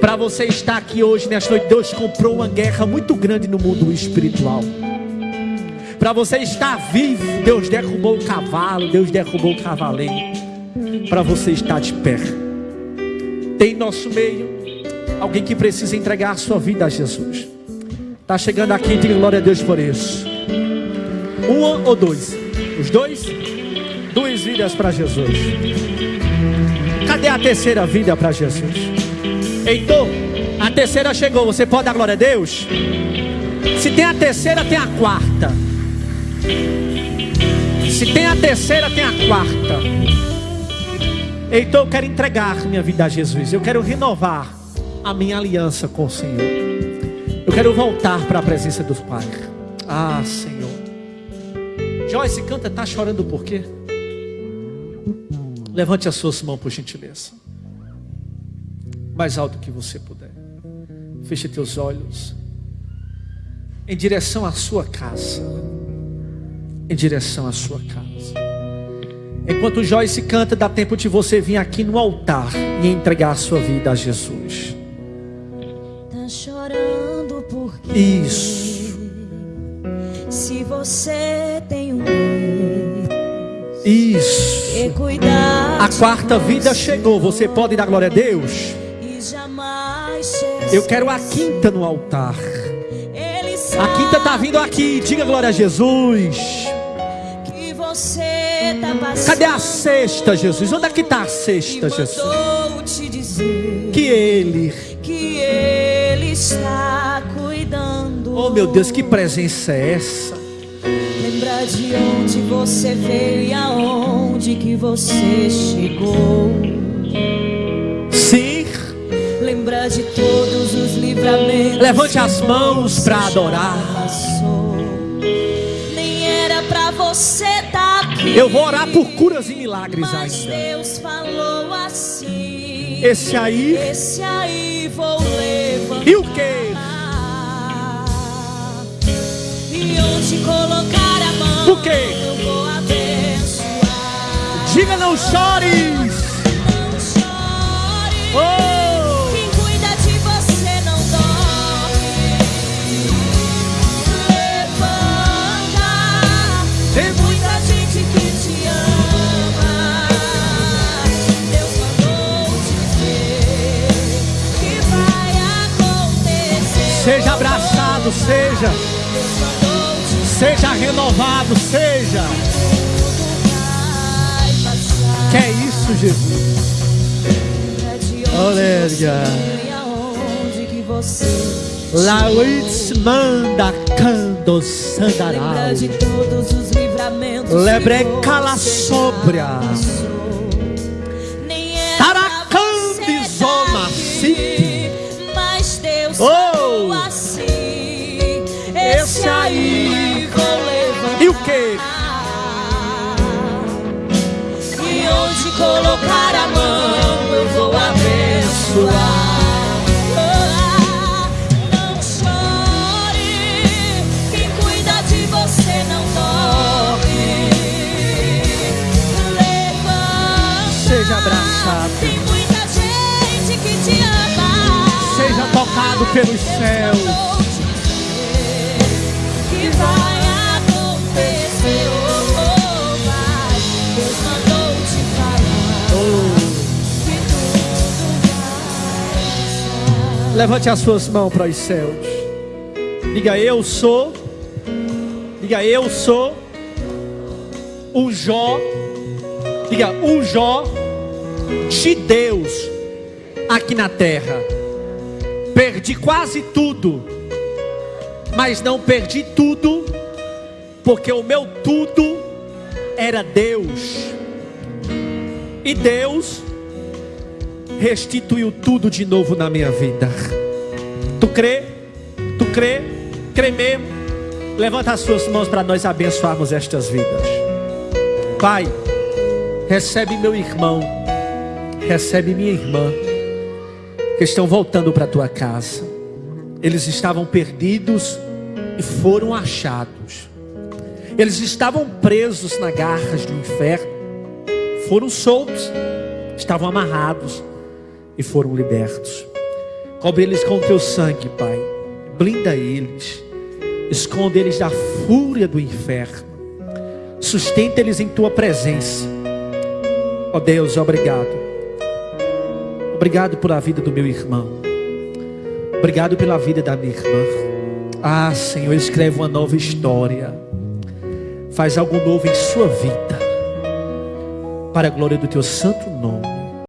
Para você estar aqui hoje, nesta noite, Deus comprou uma guerra muito grande no mundo espiritual. Para você estar vivo, Deus derrubou o cavalo, Deus derrubou o cavaleiro. Para você estar de pé. Tem em nosso meio alguém que precisa entregar a sua vida a Jesus. Está chegando aqui, diga glória a Deus por isso. Um ou dois? Os dois? Duas vidas para Jesus. Cadê a terceira vida para Jesus? Heitor, a terceira chegou. Você pode dar glória a Deus? Se tem a terceira, tem a quarta. Se tem a terceira, tem a quarta. Então eu quero entregar minha vida a Jesus. Eu quero renovar a minha aliança com o Senhor. Eu quero voltar para a presença dos Pai. Ah, Senhor. Joyce canta, tá chorando por quê? Levante as suas mãos por gentileza. Mais alto que você puder. Feche teus olhos. Em direção à sua casa em direção à sua casa. Enquanto Joyce canta, dá tempo de você vir aqui no altar e entregar a sua vida a Jesus. Tá chorando porque Isso. Se você tem um Deus Isso. A quarta vida chegou. Você pode dar glória a Deus? Eu quero a quinta no altar. A quinta está vindo aqui. Diga glória a Jesus. que você passando. Cadê a sexta, Jesus? Onde é que está a sexta, Jesus? Que Ele. que Ele está cuidando. Oh meu Deus, que presença é essa? Lembra de onde você veio e aonde que você chegou. Lembra de todos os livramentos. Levante que as mãos já adorar. Nem era pra você estar aqui. Eu vou orar por curas e milagres Mas ainda. Deus falou assim. Esse aí. Esse aí vou levantar. E o quê? E onde colocar a mão. O quê? Eu vou abençoar. Diga não chores. Não chore. Oh! Seja abraçado, seja. Seja renovado, seja. que é isso, Jesus? Aleluia. Lauits manda cando lembra sandaral. de todos os livramentos Lebre cala sobra. Levantar. E onde colocar a mão eu vou abençoar. Não chore, quem cuida de você não dorme. Levanta. Seja abraçado. Tem muita gente que te ama. Seja tocado pelos céus. Que vai Levante as suas mãos para os céus. Diga eu sou. Diga eu sou. O Jó. Diga o Jó de Deus aqui na terra. Perdi quase tudo. Mas não perdi tudo. Porque o meu tudo era Deus. E Deus restituiu tudo de novo na minha vida. Tu crê? Tu crê? Crê mesmo? Levanta as suas mãos para nós abençoarmos estas vidas. Pai, recebe meu irmão, recebe minha irmã, que estão voltando para a tua casa. Eles estavam perdidos e foram achados. Eles estavam presos nas garras do inferno, foram soltos, estavam amarrados e foram libertos. Cobre eles com o teu sangue, Pai. Blinda eles. Esconde eles da fúria do inferno. Sustenta eles em tua presença. Ó Deus, obrigado. Obrigado pela vida do meu irmão. Obrigado pela vida da minha irmã. Ah, Senhor, escreve uma nova história. Faz algo novo em sua vida. Para a glória do teu santo nome.